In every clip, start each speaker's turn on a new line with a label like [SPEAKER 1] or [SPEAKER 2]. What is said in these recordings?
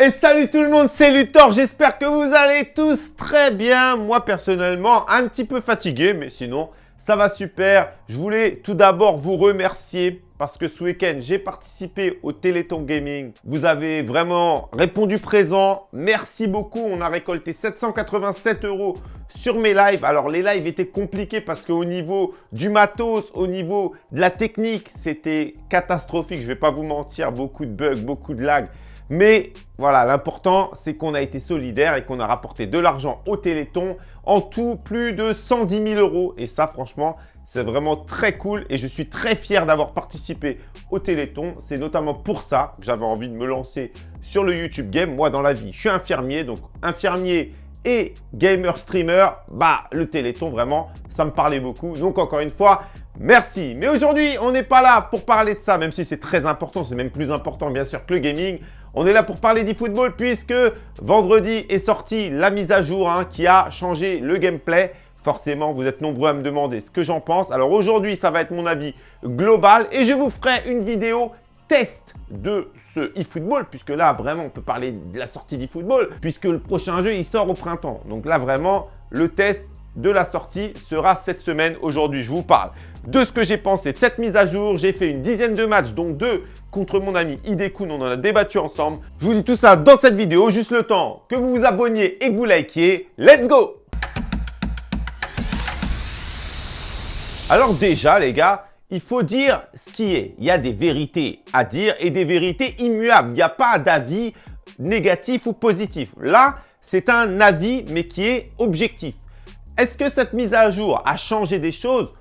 [SPEAKER 1] Et salut tout le monde, c'est Luthor, j'espère que vous allez tous très bien. Moi personnellement, un petit peu fatigué, mais sinon, ça va super. Je voulais tout d'abord vous remercier parce que ce week-end, j'ai participé au Téléthon Gaming. Vous avez vraiment répondu présent. Merci beaucoup. On a récolté 787 euros sur mes lives. Alors, les lives étaient compliqués parce qu'au niveau du matos, au niveau de la technique, c'était catastrophique. Je ne vais pas vous mentir, beaucoup de bugs, beaucoup de lag. Mais voilà, l'important, c'est qu'on a été solidaire et qu'on a rapporté de l'argent au Téléthon. En tout, plus de 110 000 euros. Et ça, franchement, c'est vraiment très cool et je suis très fier d'avoir participé au Téléthon. C'est notamment pour ça que j'avais envie de me lancer sur le YouTube Game. Moi, dans la vie, je suis infirmier. Donc, infirmier et gamer streamer, bah, le Téléthon, vraiment, ça me parlait beaucoup. Donc, encore une fois, merci. Mais aujourd'hui, on n'est pas là pour parler de ça, même si c'est très important. C'est même plus important, bien sûr, que le gaming. On est là pour parler d'e-football puisque vendredi est sortie la mise à jour hein, qui a changé le gameplay. Forcément, vous êtes nombreux à me demander ce que j'en pense. Alors aujourd'hui, ça va être mon avis global et je vous ferai une vidéo test de ce eFootball, puisque là, vraiment, on peut parler de la sortie d'eFootball, puisque le prochain jeu, il sort au printemps. Donc là, vraiment, le test de la sortie sera cette semaine. Aujourd'hui, je vous parle de ce que j'ai pensé de cette mise à jour. J'ai fait une dizaine de matchs, dont deux contre mon ami Idekun. On en a débattu ensemble. Je vous dis tout ça dans cette vidéo. Juste le temps que vous vous abonniez et que vous likiez. Let's go Alors déjà, les gars, il faut dire ce qui est. Il y a des vérités à dire et des vérités immuables. Il n'y a pas d'avis négatif ou positif. Là, c'est un avis, mais qui est objectif. Est-ce que cette mise à jour a changé des choses?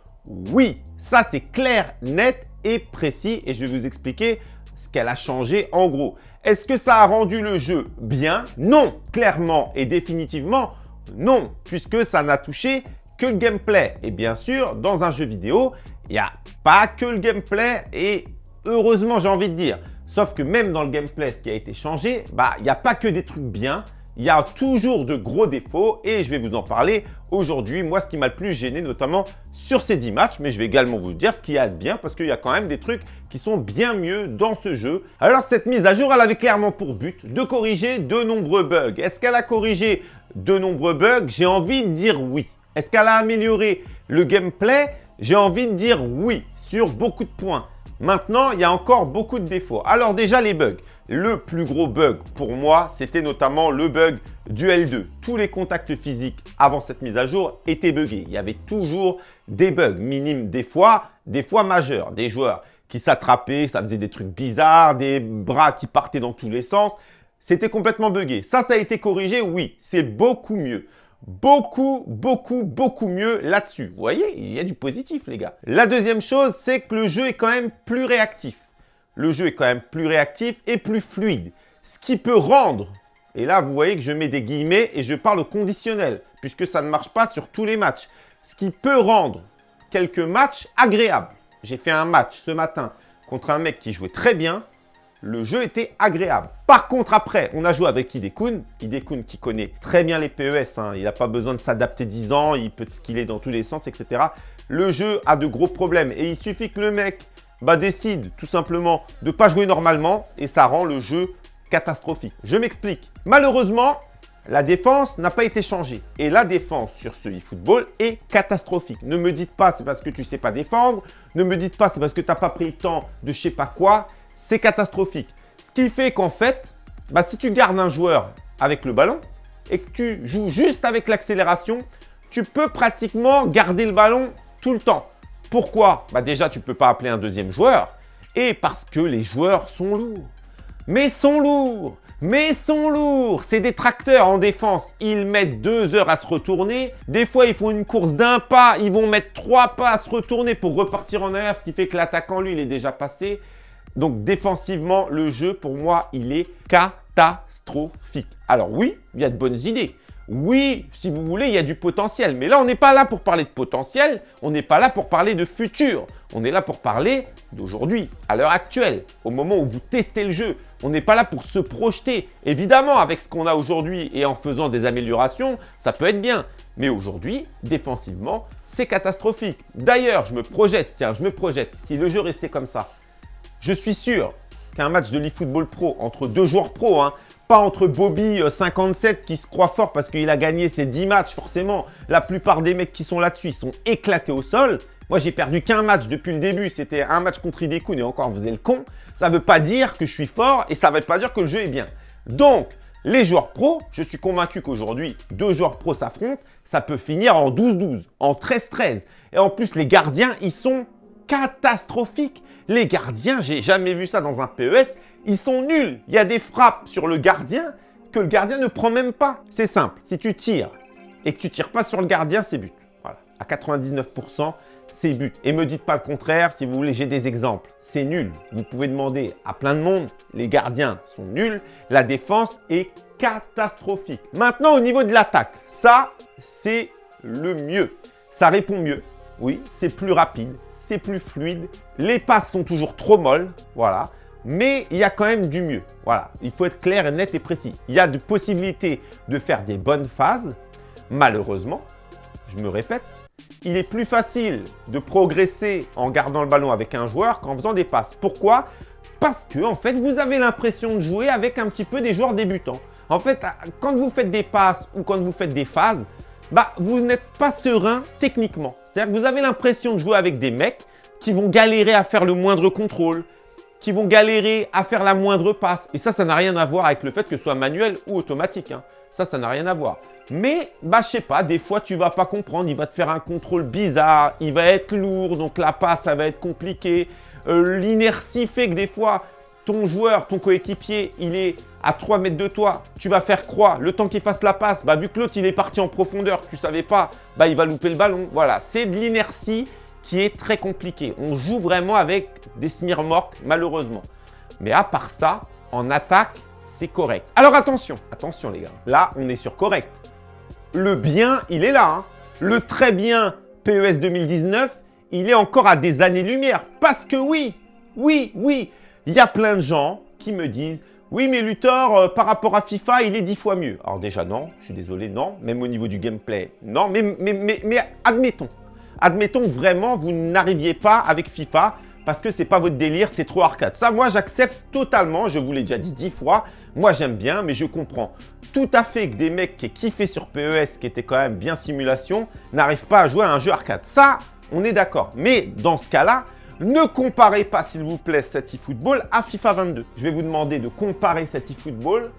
[SPEAKER 1] Oui, ça c'est clair, net et précis et je vais vous expliquer ce qu'elle a changé en gros. Est-ce que ça a rendu le jeu bien? Non, clairement et définitivement non, puisque ça n'a touché que le gameplay. Et bien sûr, dans un jeu vidéo, il n'y a pas que le gameplay et heureusement, j'ai envie de dire. Sauf que même dans le gameplay, ce qui a été changé, bah, il n'y a pas que des trucs bien. Il y a toujours de gros défauts et je vais vous en parler aujourd'hui. Moi, ce qui m'a le plus gêné, notamment sur ces 10 matchs, mais je vais également vous dire ce qu'il y a de bien parce qu'il y a quand même des trucs qui sont bien mieux dans ce jeu. Alors, cette mise à jour, elle avait clairement pour but de corriger de nombreux bugs. Est-ce qu'elle a corrigé de nombreux bugs? J'ai envie de dire oui. Est-ce qu'elle a amélioré le gameplay? J'ai envie de dire oui, sur beaucoup de points. Maintenant, il y a encore beaucoup de défauts. Alors déjà, les bugs. Le plus gros bug pour moi, c'était notamment le bug du L2. Tous les contacts physiques avant cette mise à jour étaient buggés. Il y avait toujours des bugs minimes des fois, des fois majeurs. Des joueurs qui s'attrapaient, ça faisait des trucs bizarres, des bras qui partaient dans tous les sens. C'était complètement buggé. Ça, ça a été corrigé, oui, c'est beaucoup mieux beaucoup, beaucoup, beaucoup mieux là-dessus. Vous voyez, il y a du positif, les gars. La deuxième chose, c'est que le jeu est quand même plus réactif. Le jeu est quand même plus réactif et plus fluide. Ce qui peut rendre, et là, vous voyez que je mets des guillemets et je parle au conditionnel, puisque ça ne marche pas sur tous les matchs. Ce qui peut rendre quelques matchs agréables. J'ai fait un match ce matin contre un mec qui jouait très bien le jeu était agréable. Par contre, après, on a joué avec Hidekun. Hidekun qui connaît très bien les PES. Hein. Il n'a pas besoin de s'adapter 10 ans. Il peut skiller dans tous les sens, etc. Le jeu a de gros problèmes. Et il suffit que le mec bah, décide tout simplement de ne pas jouer normalement. Et ça rend le jeu catastrophique. Je m'explique. Malheureusement, la défense n'a pas été changée. Et la défense sur ce eFootball est catastrophique. Ne me dites pas c'est parce que tu ne sais pas défendre. Ne me dites pas c'est parce que tu n'as pas pris le temps de je sais pas quoi c'est catastrophique. Ce qui fait qu'en fait, bah, si tu gardes un joueur avec le ballon et que tu joues juste avec l'accélération, tu peux pratiquement garder le ballon tout le temps. Pourquoi? Bah Déjà, tu ne peux pas appeler un deuxième joueur et parce que les joueurs sont lourds. Mais sont lourds mais sont lourds. C'est des tracteurs en défense. Ils mettent deux heures à se retourner. Des fois, ils font une course d'un pas. Ils vont mettre trois pas à se retourner pour repartir en arrière, ce qui fait que l'attaquant, lui, il est déjà passé. Donc défensivement, le jeu, pour moi, il est catastrophique. Alors oui, il y a de bonnes idées. Oui, si vous voulez, il y a du potentiel. Mais là, on n'est pas là pour parler de potentiel. On n'est pas là pour parler de futur. On est là pour parler d'aujourd'hui, à l'heure actuelle, au moment où vous testez le jeu. On n'est pas là pour se projeter. Évidemment, avec ce qu'on a aujourd'hui et en faisant des améliorations, ça peut être bien. Mais aujourd'hui, défensivement, c'est catastrophique. D'ailleurs, je me projette, tiens, je me projette. Si le jeu restait comme ça, je suis sûr qu'un match de l'eFootball Pro entre deux joueurs pro, hein, Pas entre Bobby 57 qui se croit fort parce qu'il a gagné ses 10 matchs. Forcément, la plupart des mecs qui sont là-dessus, sont éclatés au sol. Moi, j'ai perdu qu'un match depuis le début. C'était un match contre Idekun et encore, vous le con. Ça ne veut pas dire que je suis fort et ça ne veut pas dire que le jeu est bien. Donc, les joueurs pros, je suis convaincu qu'aujourd'hui, deux joueurs pros s'affrontent, ça peut finir en 12-12, en 13-13. Et en plus, les gardiens, ils sont catastrophiques. Les gardiens, j'ai jamais vu ça dans un PES, ils sont nuls. Il y a des frappes sur le gardien que le gardien ne prend même pas. C'est simple, si tu tires et que tu tires pas sur le gardien, c'est but. Voilà, à 99%, c'est but. Et me dites pas le contraire, si vous voulez, j'ai des exemples. C'est nul. Vous pouvez demander à plein de monde, les gardiens sont nuls, la défense est catastrophique. Maintenant, au niveau de l'attaque, ça, c'est le mieux. Ça répond mieux. Oui, c'est plus rapide, c'est plus fluide. Les passes sont toujours trop molles, voilà. Mais il y a quand même du mieux. Voilà, il faut être clair, net et précis. Il y a de possibilités de faire des bonnes phases. Malheureusement, je me répète, il est plus facile de progresser en gardant le ballon avec un joueur qu'en faisant des passes. Pourquoi? Parce que, en fait, vous avez l'impression de jouer avec un petit peu des joueurs débutants. En fait, quand vous faites des passes ou quand vous faites des phases, bah, vous n'êtes pas serein techniquement. C'est-à-dire que vous avez l'impression de jouer avec des mecs qui vont galérer à faire le moindre contrôle, qui vont galérer à faire la moindre passe. Et ça, ça n'a rien à voir avec le fait que ce soit manuel ou automatique. Hein. Ça, ça n'a rien à voir. Mais, bah, je sais pas, des fois, tu vas pas comprendre. Il va te faire un contrôle bizarre, il va être lourd, donc la passe, ça va être compliqué. Euh, l'inertie fait que des fois, ton joueur, ton coéquipier, il est à 3 mètres de toi, tu vas faire croix, le temps qu'il fasse la passe, bah, vu que l'autre il est parti en profondeur, tu savais pas, bah, il va louper le ballon. Voilà, c'est de l'inertie qui est très compliquée. On joue vraiment avec des smirmorques, malheureusement. Mais à part ça, en attaque, c'est correct. Alors attention, attention les gars, là on est sur correct. Le bien, il est là. Hein. Le très bien PES 2019, il est encore à des années-lumière. Parce que oui, oui, oui, il y a plein de gens qui me disent oui, mais Luthor, euh, par rapport à FIFA, il est dix fois mieux. Alors déjà, non, je suis désolé, non. Même au niveau du gameplay, non. Mais, mais, admettons, admettons vraiment, vous n'arriviez pas avec FIFA parce que c'est pas votre délire, c'est trop arcade. Ça, moi, j'accepte totalement. Je vous l'ai déjà dit dix fois. Moi, j'aime bien, mais je comprends tout à fait que des mecs qui kiffaient sur PES, qui étaient quand même bien simulation, n'arrivent pas à jouer à un jeu arcade. Ça, on est d'accord. Mais dans ce cas-là, ne comparez pas, s'il vous plaît, cet eFootball à FIFA 22. Je vais vous demander de comparer cet eFootball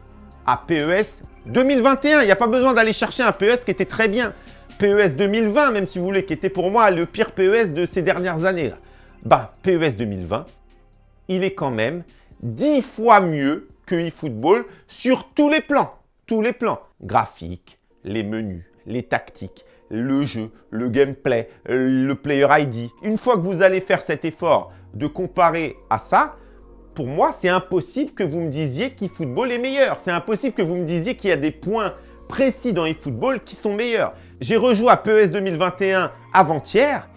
[SPEAKER 1] à PES 2021. Il n'y a pas besoin d'aller chercher un PES qui était très bien. PES 2020, même si vous voulez, qui était pour moi le pire PES de ces dernières années. Bah, PES 2020, il est quand même 10 fois mieux que eFootball sur tous les plans. Tous les plans. Graphiques, les menus, les tactiques, le jeu, le gameplay, le player ID. Une fois que vous allez faire cet effort de comparer à ça, pour moi, c'est impossible que vous me disiez qu'eFootball est meilleur. C'est impossible que vous me disiez qu'il y a des points précis dans eFootball qui sont meilleurs. J'ai rejoué à PES 2021 avant-hier.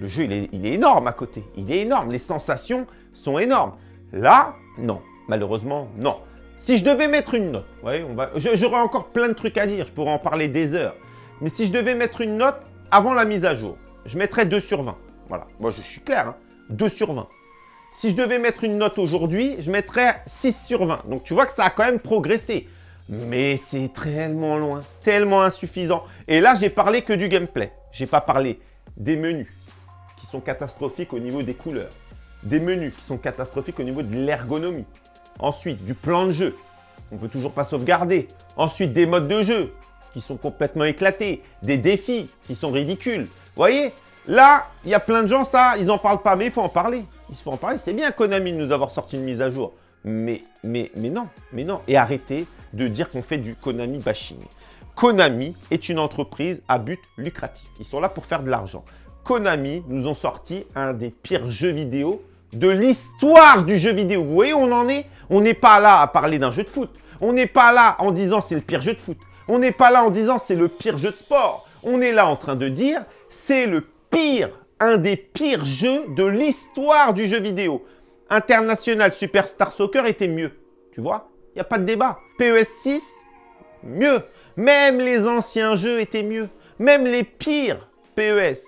[SPEAKER 1] Le jeu, il est, énorme à côté. Il est énorme. Les sensations sont énormes. Là, non. Malheureusement, non. Si je devais mettre une note, ouais, j'aurais encore plein de trucs à dire, je pourrais en parler des heures. Mais si je devais mettre une note avant la mise à jour, je mettrais 2 sur 20. Voilà, moi je suis clair, 2 hein. sur 20. Si je devais mettre une note aujourd'hui, je mettrais 6 sur 20. Donc tu vois que ça a quand même progressé. Mais c'est tellement loin, tellement insuffisant. Et là, j'ai parlé que du gameplay. J'ai pas parlé des menus qui sont catastrophiques au niveau des couleurs. Des menus qui sont catastrophiques au niveau de l'ergonomie. Ensuite, du plan de jeu. On peut toujours pas sauvegarder. Ensuite, des modes de jeu qui sont complètement éclatés, des défis qui sont ridicules. Vous voyez Là, il y a plein de gens, ça, ils n'en parlent pas, mais il faut en parler. Il faut en parler. C'est bien Konami de nous avoir sorti une mise à jour. Mais, mais, mais non, mais non. Et arrêtez de dire qu'on fait du Konami bashing. Konami est une entreprise à but lucratif. Ils sont là pour faire de l'argent. Konami nous ont sorti un des pires jeux vidéo de l'histoire du jeu vidéo. Vous voyez on en est? On n'est pas là à parler d'un jeu de foot. On n'est pas là en disant c'est le pire jeu de foot. On n'est pas là en disant c'est le pire jeu de sport. On est là en train de dire c'est le pire, un des pires jeux de l'histoire du jeu vidéo. International Superstar Soccer était mieux. Tu vois? Il n'y a pas de débat. PES 6, mieux. Même les anciens jeux étaient mieux. Même les pires PES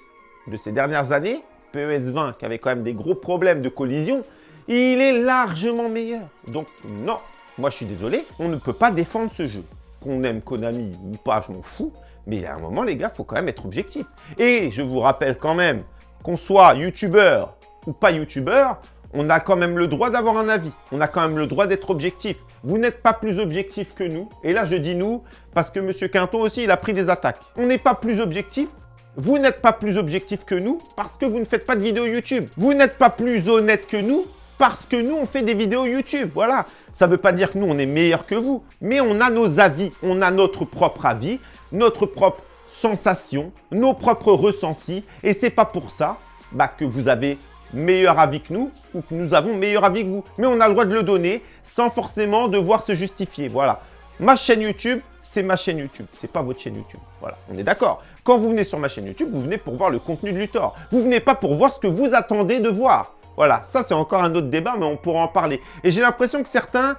[SPEAKER 1] de ces dernières années, PES 20 qui avait quand même des gros problèmes de collision, il est largement meilleur. Donc non, moi je suis désolé, on ne peut pas défendre ce jeu. Qu'on aime Konami ou pas, je m'en fous. Mais à un moment, les gars, faut quand même être objectif. Et je vous rappelle quand même, qu'on soit youtubeur ou pas youtubeur, on a quand même le droit d'avoir un avis. On a quand même le droit d'être objectif. Vous n'êtes pas plus objectif que nous. Et là, je dis nous, parce que M. Quinton aussi, il a pris des attaques. On n'est pas plus objectif. Vous n'êtes pas plus objectif que nous parce que vous ne faites pas de vidéos YouTube. Vous n'êtes pas plus honnête que nous parce que nous, on fait des vidéos YouTube. Voilà. Ça ne veut pas dire que nous, on est meilleur que vous, mais on a nos avis. On a notre propre avis, notre propre sensation, nos propres ressentis. Et c'est pas pour ça bah, que vous avez meilleur avis que nous ou que nous avons meilleur avis que vous. Mais on a le droit de le donner sans forcément devoir se justifier. Voilà. Ma chaîne YouTube, c'est ma chaîne YouTube. C'est pas votre chaîne YouTube. Voilà, on est d'accord. Quand vous venez sur ma chaîne YouTube, vous venez pour voir le contenu de Luthor. Vous venez pas pour voir ce que vous attendez de voir. Voilà, ça c'est encore un autre débat, mais on pourra en parler. Et j'ai l'impression que certains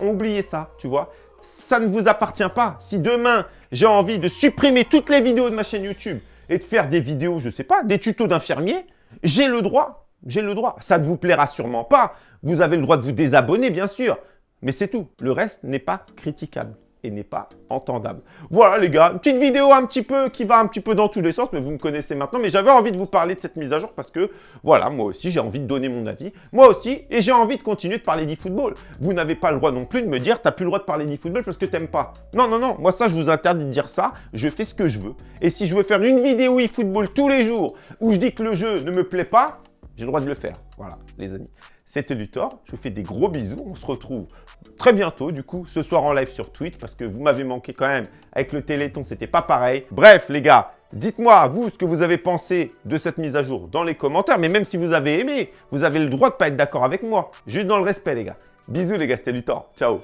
[SPEAKER 1] ont oublié ça, tu vois. Ça ne vous appartient pas. Si demain, j'ai envie de supprimer toutes les vidéos de ma chaîne YouTube et de faire des vidéos, je sais pas, des tutos d'infirmiers, j'ai le droit. J'ai le droit. Ça ne vous plaira sûrement pas. Vous avez le droit de vous désabonner, bien sûr. Mais c'est tout. Le reste n'est pas critiquable et n'est pas entendable. Voilà les gars, une petite vidéo un petit peu qui va un petit peu dans tous les sens, mais vous me connaissez maintenant. Mais j'avais envie de vous parler de cette mise à jour parce que, voilà, moi aussi j'ai envie de donner mon avis. Moi aussi, et j'ai envie de continuer de parler d'e-football. Vous n'avez pas le droit non plus de me dire, t'as plus le droit de parler d'e-football parce que t'aimes pas. Non, non, non, moi ça je vous interdis de dire ça, je fais ce que je veux. Et si je veux faire une vidéo e-football tous les jours où je dis que le jeu ne me plaît pas, j'ai le droit de le faire. Voilà, les amis. C'était Luthor. Je vous fais des gros bisous. On se retrouve très bientôt, du coup, ce soir en live sur Twitch, parce que vous m'avez manqué quand même. Avec le Téléthon, c'était pas pareil. Bref, les gars, dites-moi, vous, ce que vous avez pensé de cette mise à jour dans les commentaires. Mais même si vous avez aimé, vous avez le droit de pas être d'accord avec moi. Juste dans le respect, les gars. Bisous, les gars, c'était Luthor. Ciao